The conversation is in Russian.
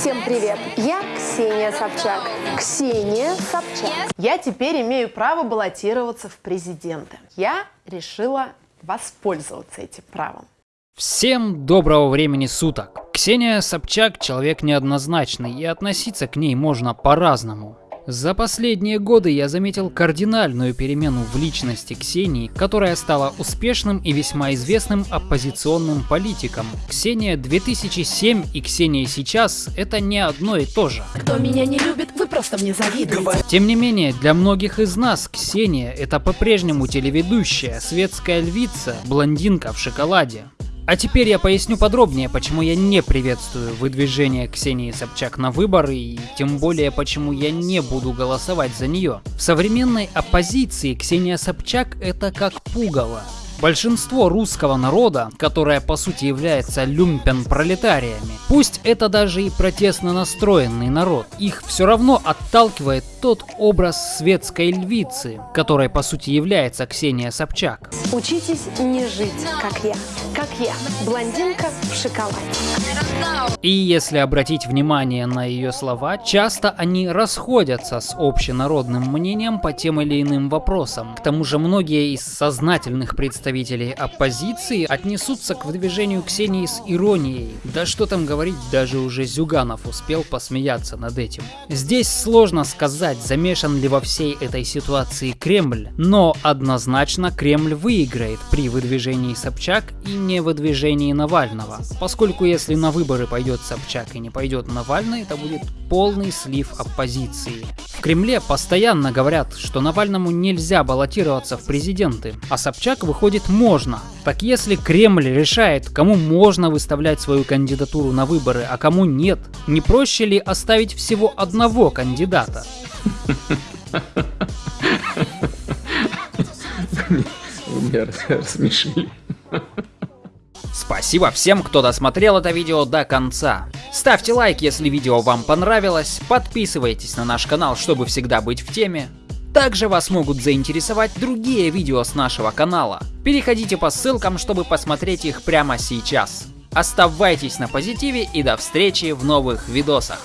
Всем привет! Я Ксения Собчак. Ксения Собчак. Я теперь имею право баллотироваться в президенты. Я решила воспользоваться этим правом. Всем доброго времени суток. Ксения Собчак человек неоднозначный и относиться к ней можно по-разному. За последние годы я заметил кардинальную перемену в личности Ксении, которая стала успешным и весьма известным оппозиционным политиком. Ксения 2007 и Ксения сейчас – это не одно и то же. Кто меня не любит, вы просто мне завидуете. Тем не менее, для многих из нас Ксения – это по-прежнему телеведущая, светская львица, блондинка в шоколаде. А теперь я поясню подробнее, почему я не приветствую выдвижение Ксении Собчак на выборы и тем более почему я не буду голосовать за нее. В современной оппозиции Ксения Собчак это как пугало. Большинство русского народа, которое по сути является люмпен-пролетариями, пусть это даже и протестно настроенный народ, их все равно отталкивает тот образ светской львицы, которой по сути является Ксения Собчак. Учитесь не жить, как я. Как я, блондинка в шоколаде. И если обратить внимание на ее слова, часто они расходятся с общенародным мнением по тем или иным вопросам. К тому же многие из сознательных представителей оппозиции отнесутся к выдвижению Ксении с иронией. Да что там говорить, даже уже Зюганов успел посмеяться над этим. Здесь сложно сказать, замешан ли во всей этой ситуации Кремль, но однозначно Кремль выиграет при выдвижении Собчак и не выдвижении Навального, поскольку если на выборы пойдет Собчак и не пойдет Навальный, это будет полный слив оппозиции. В Кремле постоянно говорят, что Навальному нельзя баллотироваться в президенты, а Собчак выходит можно. Так если Кремль решает, кому можно выставлять свою кандидатуру на выборы, а кому нет, не проще ли оставить всего одного кандидата? Вы меня рассмешили. Спасибо всем, кто досмотрел это видео до конца. Ставьте лайк, если видео вам понравилось, подписывайтесь на наш канал, чтобы всегда быть в теме. Также вас могут заинтересовать другие видео с нашего канала. Переходите по ссылкам, чтобы посмотреть их прямо сейчас. Оставайтесь на позитиве и до встречи в новых видосах.